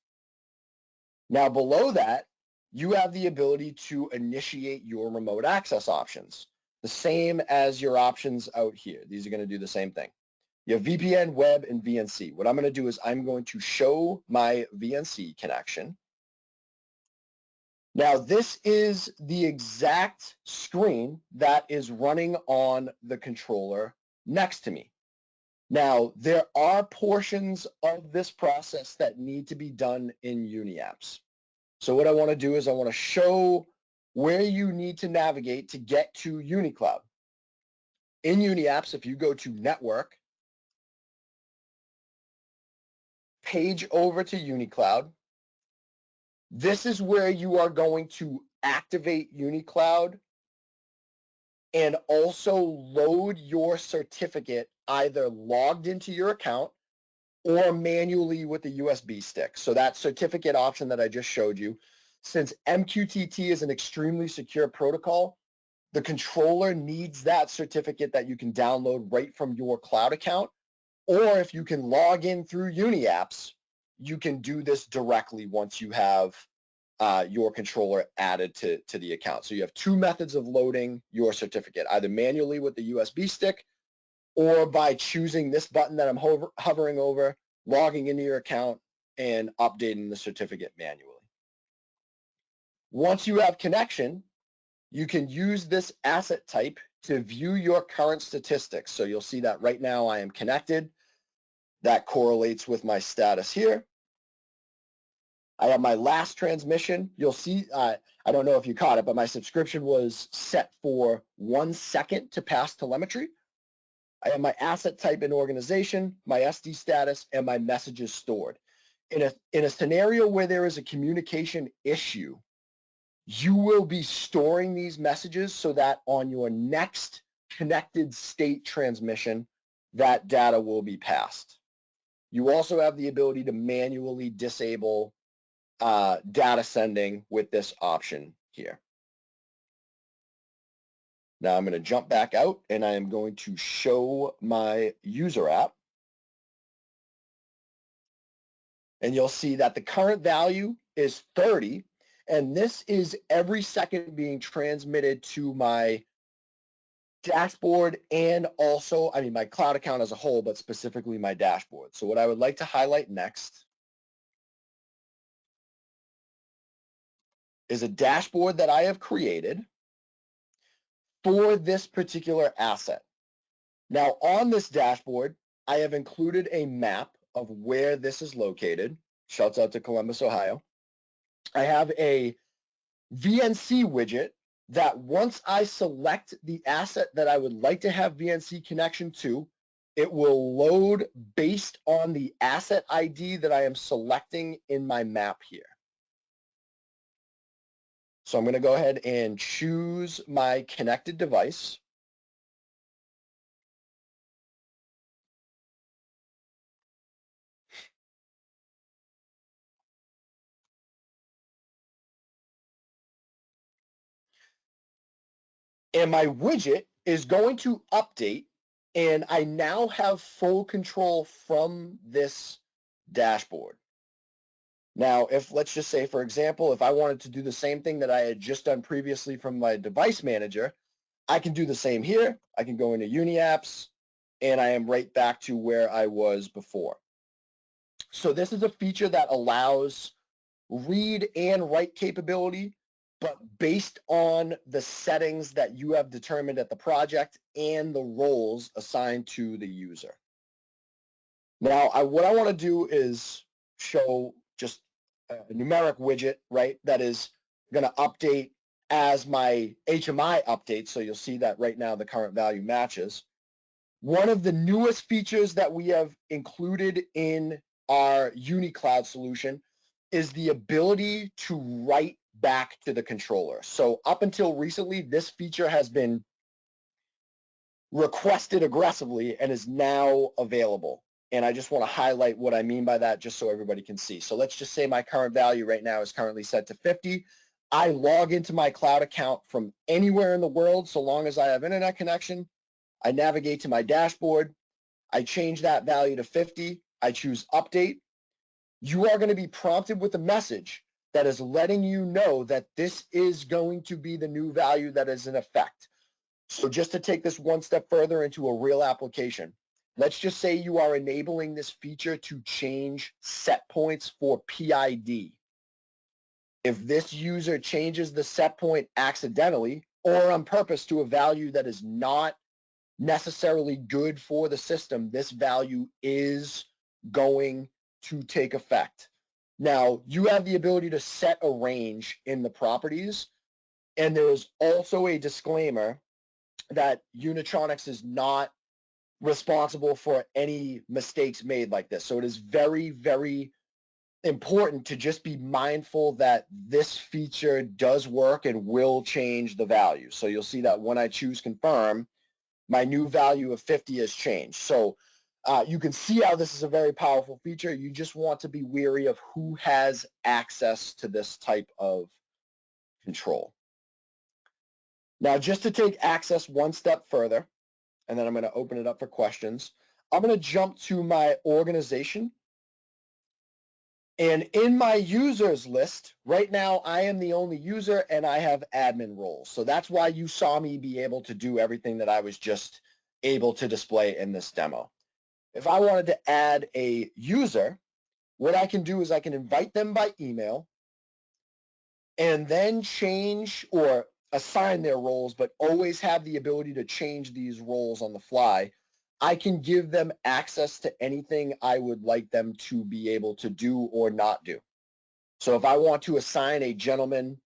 Now below that, you have the ability to initiate your remote access options, the same as your options out here. These are going to do the same thing. You have VPN, web, and VNC. What I'm going to do is I'm going to show my VNC connection. Now, this is the exact screen that is running on the controller next to me. Now, there are portions of this process that need to be done in Uniapps. So what I want to do is I want to show where you need to navigate to get to UniCloud. In Uniapps, if you go to Network, page over to UniCloud, this is where you are going to activate UniCloud and also load your certificate either logged into your account or manually with the USB stick. So that certificate option that I just showed you, since MQTT is an extremely secure protocol, the controller needs that certificate that you can download right from your cloud account. Or if you can log in through UniApps, you can do this directly once you have uh, your controller added to, to the account. So you have two methods of loading your certificate, either manually with the USB stick or by choosing this button that I'm hover, hovering over, logging into your account, and updating the certificate manually. Once you have connection, you can use this asset type to view your current statistics. So you'll see that right now I am connected. That correlates with my status here. I have my last transmission. You'll see, uh, I don't know if you caught it, but my subscription was set for one second to pass telemetry. I have my asset type and organization, my SD status, and my messages stored. In a, in a scenario where there is a communication issue, you will be storing these messages so that on your next connected state transmission, that data will be passed. You also have the ability to manually disable uh, data sending with this option here. Now I'm going to jump back out and I am going to show my user app. And you'll see that the current value is 30. And this is every second being transmitted to my dashboard and also, I mean, my cloud account as a whole, but specifically my dashboard. So what I would like to highlight next is a dashboard that I have created for this particular asset. Now on this dashboard, I have included a map of where this is located. Shouts out to Columbus, Ohio. I have a VNC widget that once I select the asset that I would like to have VNC connection to, it will load based on the asset ID that I am selecting in my map here. So I'm going to go ahead and choose my connected device. And my widget is going to update and I now have full control from this dashboard. Now, if let's just say, for example, if I wanted to do the same thing that I had just done previously from my device manager, I can do the same here. I can go into UniApps and I am right back to where I was before. So this is a feature that allows read and write capability, but based on the settings that you have determined at the project and the roles assigned to the user. Now, I, what I want to do is show just a numeric widget, right, that is going to update as my HMI updates. So you'll see that right now the current value matches. One of the newest features that we have included in our UniCloud solution is the ability to write back to the controller. So up until recently, this feature has been requested aggressively and is now available. And I just want to highlight what I mean by that just so everybody can see. So let's just say my current value right now is currently set to 50. I log into my cloud account from anywhere in the world so long as I have internet connection. I navigate to my dashboard. I change that value to 50. I choose update. You are going to be prompted with a message that is letting you know that this is going to be the new value that is in effect. So just to take this one step further into a real application, let's just say you are enabling this feature to change set points for PID. If this user changes the set point accidentally or on purpose to a value that is not necessarily good for the system, this value is going to take effect. Now, you have the ability to set a range in the properties, and there's also a disclaimer that Unitronics is not responsible for any mistakes made like this. So it is very, very important to just be mindful that this feature does work and will change the value. So you'll see that when I choose confirm, my new value of 50 has changed. So uh, you can see how this is a very powerful feature. You just want to be weary of who has access to this type of control. Now, just to take access one step further, and then I'm going to open it up for questions, I'm going to jump to my organization. And in my users list, right now, I am the only user and I have admin roles. So that's why you saw me be able to do everything that I was just able to display in this demo. If I wanted to add a user, what I can do is I can invite them by email and then change or assign their roles, but always have the ability to change these roles on the fly. I can give them access to anything I would like them to be able to do or not do. So if I want to assign a gentleman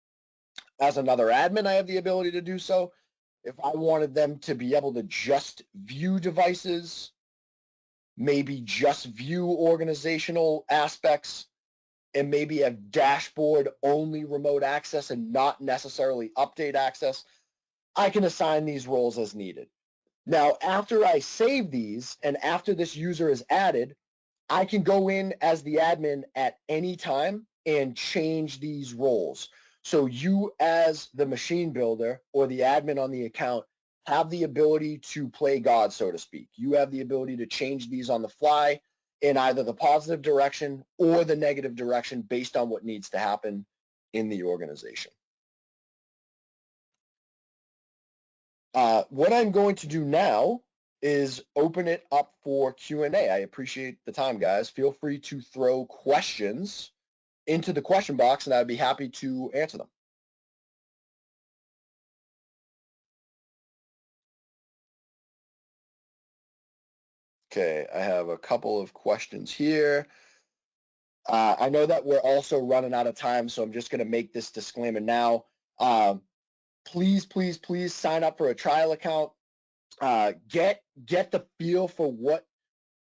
as another admin, I have the ability to do so. If I wanted them to be able to just view devices, maybe just view organizational aspects and maybe have dashboard only remote access and not necessarily update access, I can assign these roles as needed. Now, after I save these and after this user is added, I can go in as the admin at any time and change these roles. So you as the machine builder or the admin on the account have the ability to play God, so to speak. You have the ability to change these on the fly in either the positive direction or the negative direction based on what needs to happen in the organization. Uh, what I'm going to do now is open it up for Q&A. I appreciate the time, guys. Feel free to throw questions into the question box and I'd be happy to answer them. Okay, I have a couple of questions here. Uh, I know that we're also running out of time, so I'm just going to make this disclaimer now. Um, please, please, please sign up for a trial account. Uh, get get the feel for what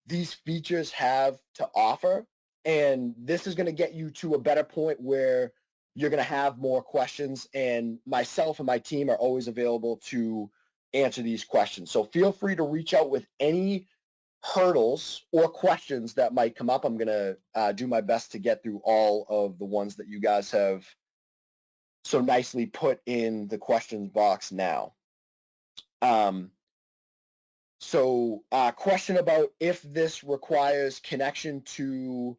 these features have to offer, and this is going to get you to a better point where you're going to have more questions. And myself and my team are always available to answer these questions. So feel free to reach out with any hurdles or questions that might come up. I'm going to uh, do my best to get through all of the ones that you guys have so nicely put in the questions box now. Um, so uh, question about if this requires connection to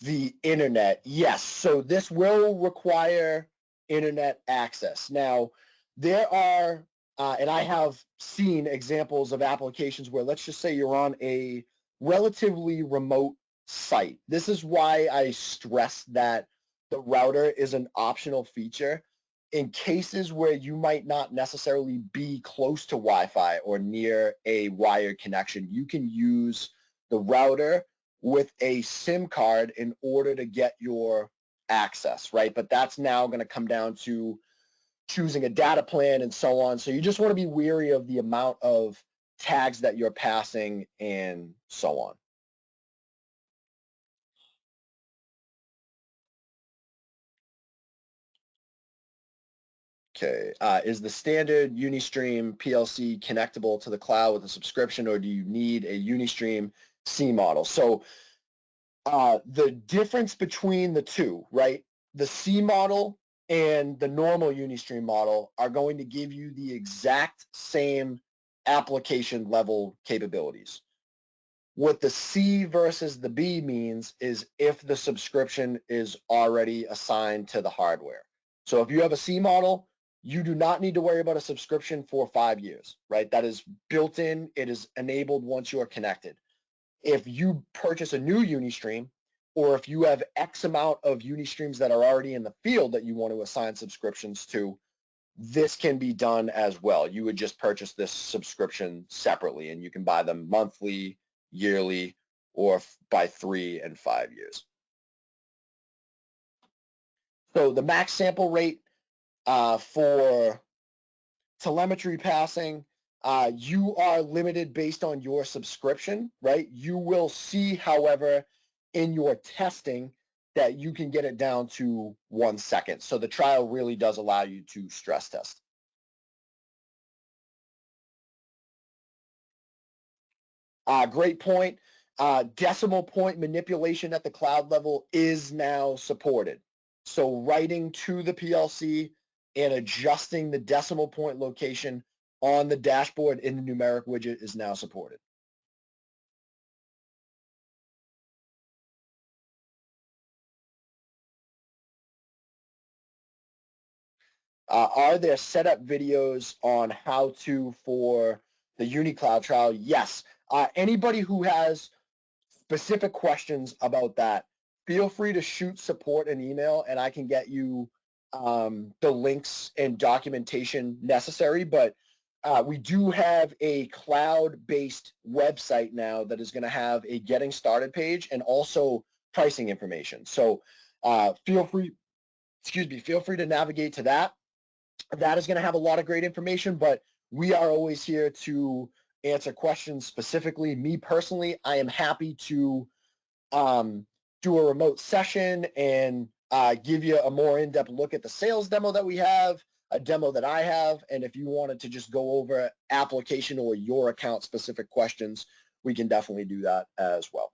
the internet. Yes, so this will require internet access. Now, there are uh, and I have seen examples of applications where let's just say you're on a relatively remote site. This is why I stress that the router is an optional feature in cases where you might not necessarily be close to Wi-Fi or near a wired connection. You can use the router with a SIM card in order to get your access, right? But that's now going to come down to choosing a data plan and so on. So you just want to be weary of the amount of tags that you're passing and so on. Okay, uh, is the standard Unistream PLC connectable to the cloud with a subscription or do you need a Unistream C model. So uh, the difference between the two, right? The C model and the normal Unistream model are going to give you the exact same application level capabilities. What the C versus the B means is if the subscription is already assigned to the hardware. So if you have a C model, you do not need to worry about a subscription for five years, right? That is built in, it is enabled once you are connected. If you purchase a new Unistream, or if you have X amount of Unistreams that are already in the field that you want to assign subscriptions to, this can be done as well. You would just purchase this subscription separately and you can buy them monthly, yearly, or by three and five years. So the max sample rate uh, for telemetry passing, uh, you are limited based on your subscription, right? You will see, however, in your testing that you can get it down to one second. So the trial really does allow you to stress test. Uh, great point. Uh, decimal point manipulation at the cloud level is now supported. So writing to the PLC and adjusting the decimal point location on the dashboard in the numeric widget is now supported. Uh, are there setup videos on how to for the UniCloud trial? Yes. Uh, anybody who has specific questions about that, feel free to shoot support an email and I can get you um, the links and documentation necessary. But uh, we do have a cloud-based website now that is going to have a getting started page and also pricing information. So uh, feel free, excuse me, feel free to navigate to that that is going to have a lot of great information, but we are always here to answer questions specifically. Me personally, I am happy to um, do a remote session and uh, give you a more in-depth look at the sales demo that we have, a demo that I have, and if you wanted to just go over application or your account specific questions, we can definitely do that as well.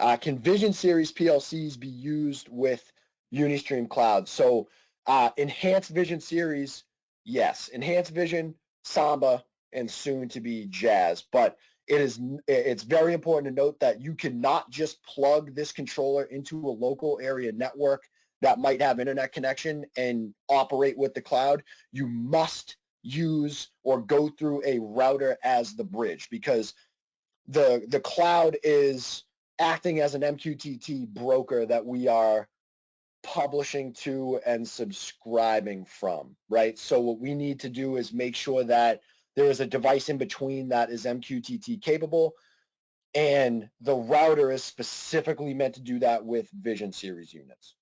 Uh, can Vision Series PLCs be used with Unistream Cloud? So uh, Enhanced Vision Series, yes. Enhanced Vision, Samba, and soon to be Jazz. But it is it's very important to note that you cannot just plug this controller into a local area network that might have internet connection and operate with the cloud. You must use or go through a router as the bridge because the the cloud is acting as an MQTT broker that we are publishing to and subscribing from, right? So what we need to do is make sure that there is a device in between that is MQTT capable and the router is specifically meant to do that with Vision Series units.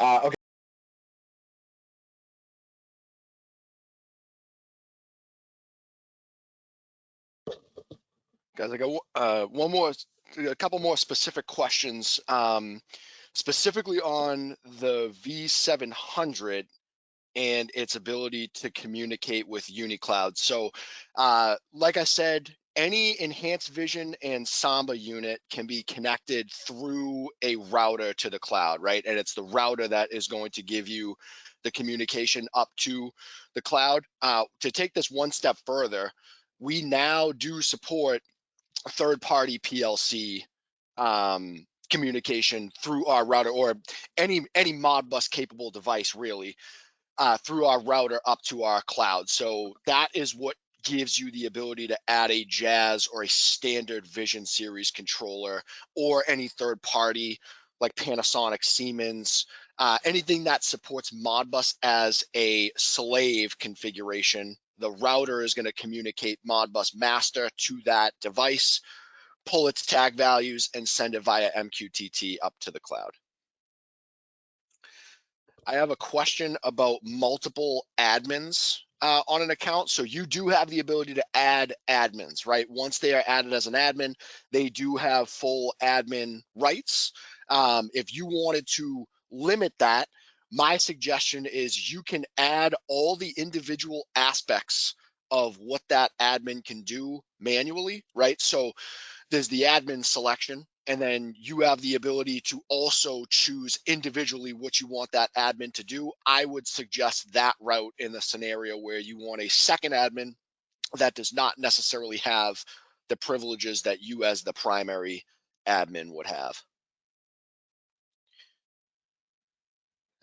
Uh, okay. Guys, I got uh, one more, a couple more specific questions, um, specifically on the V700 and its ability to communicate with UniCloud. So, uh, like I said, any enhanced vision and samba unit can be connected through a router to the cloud right and it's the router that is going to give you the communication up to the cloud uh, to take this one step further we now do support third party PLC um, communication through our router or any any Modbus capable device really uh, through our router up to our cloud. So that is what gives you the ability to add a Jazz or a standard Vision Series controller or any third party like Panasonic, Siemens, uh, anything that supports Modbus as a slave configuration the router is going to communicate Modbus master to that device, pull its tag values, and send it via MQTT up to the cloud. I have a question about multiple admins uh, on an account. So you do have the ability to add admins, right? Once they are added as an admin, they do have full admin rights. Um, if you wanted to limit that, my suggestion is you can add all the individual aspects of what that admin can do manually, right? So there's the admin selection, and then you have the ability to also choose individually what you want that admin to do. I would suggest that route in the scenario where you want a second admin that does not necessarily have the privileges that you as the primary admin would have.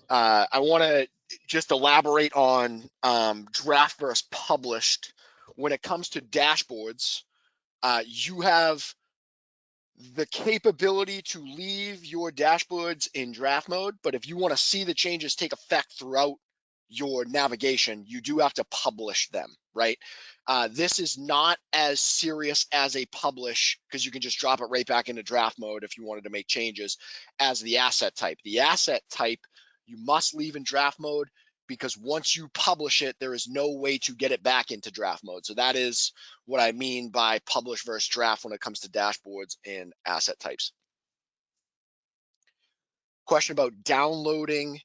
Uh, I want to just elaborate on um, draft versus published. When it comes to dashboards, uh, you have the capability to leave your dashboards in draft mode, but if you want to see the changes take effect throughout your navigation, you do have to publish them, right? Uh, this is not as serious as a publish because you can just drop it right back into draft mode if you wanted to make changes as the asset type. The asset type you must leave in draft mode because once you publish it, there is no way to get it back into draft mode. So that is what I mean by publish versus draft when it comes to dashboards and asset types. Question about downloading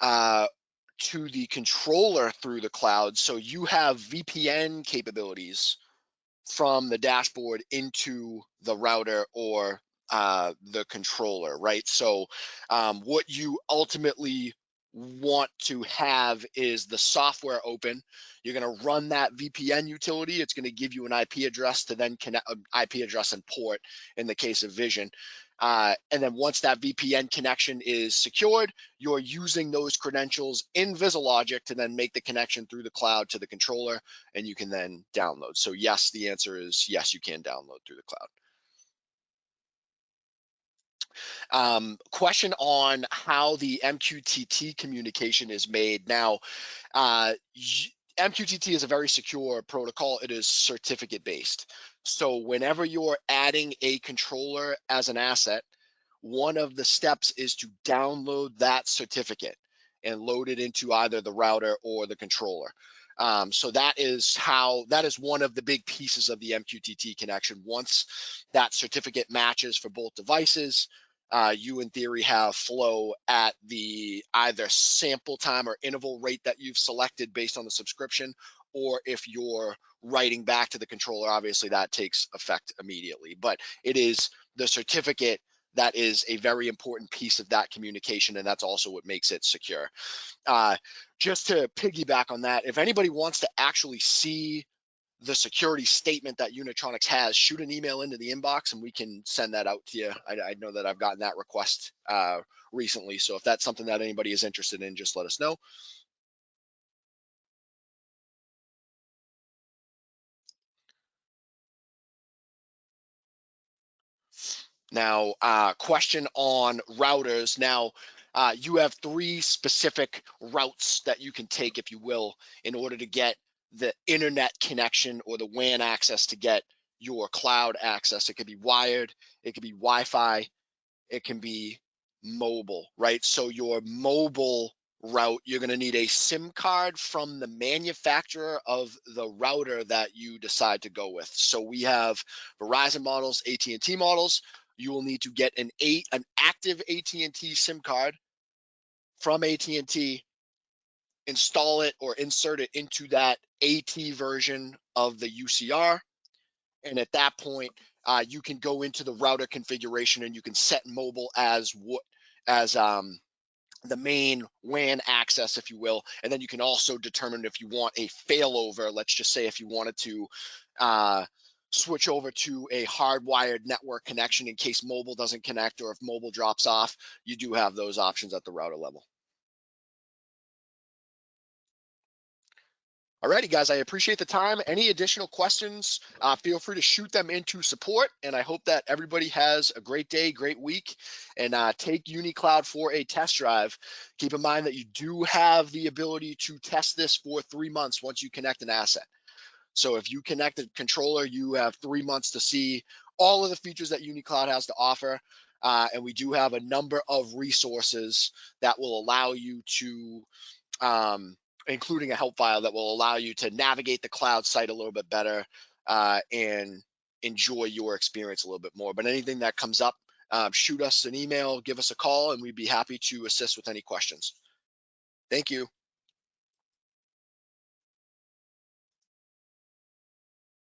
uh, to the controller through the cloud. So you have VPN capabilities from the dashboard into the router or uh, the controller, right? So um, what you ultimately want to have is the software open. You're going to run that VPN utility. It's going to give you an IP address to then connect uh, IP address and port in the case of Vision. Uh, and then once that VPN connection is secured, you're using those credentials in VisiLogic to then make the connection through the cloud to the controller, and you can then download. So yes, the answer is yes, you can download through the cloud. Um, question on how the MQTT communication is made. Now, uh, MQTT is a very secure protocol. It is certificate based. So whenever you're adding a controller as an asset, one of the steps is to download that certificate and load it into either the router or the controller. Um, so that is how that is one of the big pieces of the MQTT connection. Once that certificate matches for both devices, uh, you in theory have flow at the either sample time or interval rate that you've selected based on the subscription, or if you're writing back to the controller, obviously that takes effect immediately. But it is the certificate that is a very important piece of that communication, and that's also what makes it secure. Uh, just to piggyback on that, if anybody wants to actually see the security statement that Unitronics has, shoot an email into the inbox and we can send that out to you. I, I know that I've gotten that request uh, recently. So if that's something that anybody is interested in, just let us know. Now, uh, question on routers. Now, uh, you have three specific routes that you can take, if you will, in order to get the internet connection or the WAN access to get your cloud access. It could be wired, it could be Wi-Fi, it can be mobile, right? So your mobile route, you're going to need a SIM card from the manufacturer of the router that you decide to go with. So we have Verizon models, AT&T models. You will need to get an eight an active AT&T SIM card from AT&T install it or insert it into that AT version of the UCR. And at that point, uh, you can go into the router configuration and you can set mobile as what as um, the main WAN access, if you will. And then you can also determine if you want a failover. Let's just say if you wanted to uh, switch over to a hardwired network connection in case mobile doesn't connect or if mobile drops off, you do have those options at the router level. Alrighty, guys, I appreciate the time. Any additional questions, uh, feel free to shoot them into support. And I hope that everybody has a great day, great week, and uh, take UniCloud for a test drive. Keep in mind that you do have the ability to test this for three months once you connect an asset. So if you connect a controller, you have three months to see all of the features that UniCloud has to offer. Uh, and we do have a number of resources that will allow you to um, including a help file that will allow you to navigate the cloud site a little bit better uh, and enjoy your experience a little bit more. But anything that comes up, uh, shoot us an email, give us a call, and we'd be happy to assist with any questions. Thank you.